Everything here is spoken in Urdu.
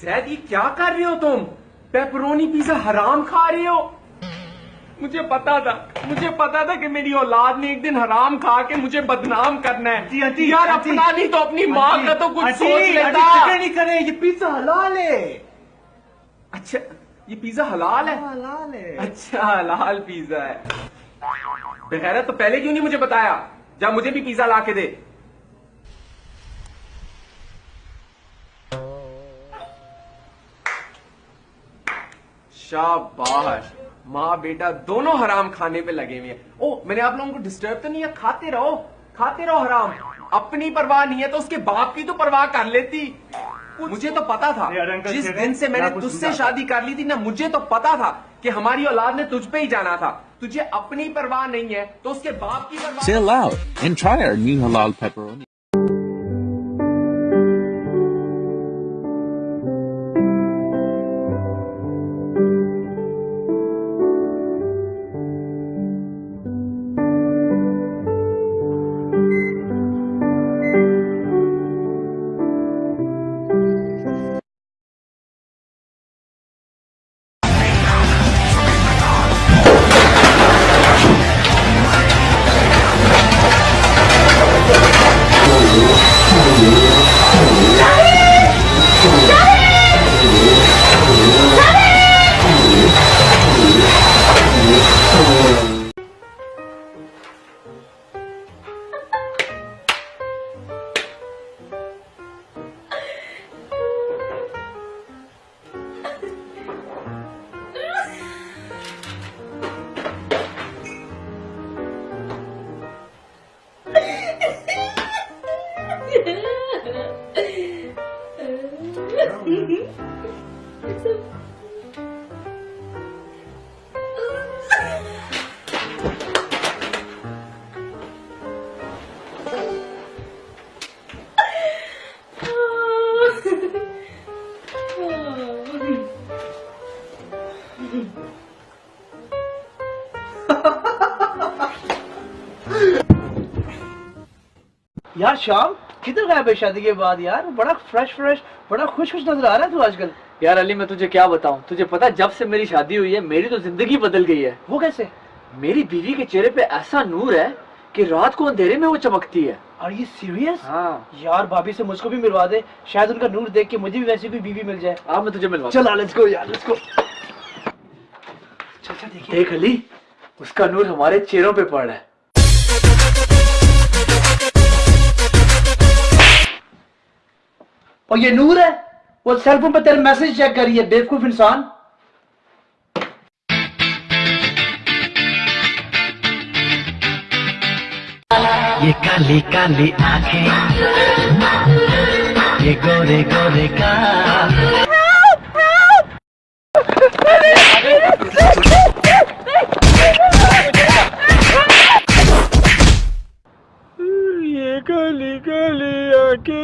زید یہ کیا کر رہے ہو تم؟ پیپرونی پیزا حرام کھا رہے ہو؟ مجھے پتا تھا مجھے پتا تھا کہ میری اولاد نے ایک دن حرام کھا کے مجھے بدنام کرنا ہے۔ یار۔ اپنا نہیں تو اپنی ماں کا تو کچھ سوچ لیتا۔ نہیں کرے یہ پیزا حلال ہے۔ اچھا یہ پیزا حلال ہے؟ حلال ہے۔ اچھا حلال پیزا ہے۔ بغیر تو پہلے کیوں نہیں مجھے بتایا؟ جب مجھے بھی پیزا لا کے دے۔ شاباش۔ ماں بیٹا دونوں حرام کھانے پہ لگے ہوئے ہیں۔ او میں نے آپ لوگوں کو ڈسٹرب تو نہیں ہے کھاتے رہو کھاتے رہو حرام۔ اپنی پرواہ نہیں ہے تو اس کے باپ کی تو پرواہ کر لیتی۔ مجھے تو پتا تھا جس دن سے میں نے تجھ سے شادی کر لی تھی نا مجھے تو پتا تھا کہ ہماری اولاد نے تجھ پہ ہی جانا تھا۔ تجھے اپنی پرواہ نہیں ہے تو اس کے باپ کی پرواہ۔ Seni. Yaşam کدھر غائب ہے شادی کے بعد یار؟ بڑا فریش فریش بڑا خوش خوش نظر آ رہا ہے تو آج کل۔ یار علی میں تجھے کیا بتاؤں؟ تجھے پتا جب سے میری شادی ہوئی ہے میری تو زندگی بدل گئی ہے۔ وہ کیسے؟ میری بیوی کے چہرے پہ ایسا نور ہے کہ رات کو اندھیرے میں وہ چمکتی ہے۔ اور یہ سیریس ہاں۔ یار بھابھی سے مجھ کو بھی ملوا دے۔ شاید ان کا نور دیکھ کے مجھے بھی ویسی کوئی بیوی مل جائے۔ آپ میں تجھے ملوا چل لیٹس گو یار لیٹس گو چل چل دیکھ علی اس کا نور ہمارے چہروں پہ پڑ رہا ہے۔ اور یہ نور ہے وہ سیل فون پہ تیرے میسج چیک کریے بیوقوف انسان یہ کالی کالی آنکھیں یہ گورے گورے کا بھولیا کے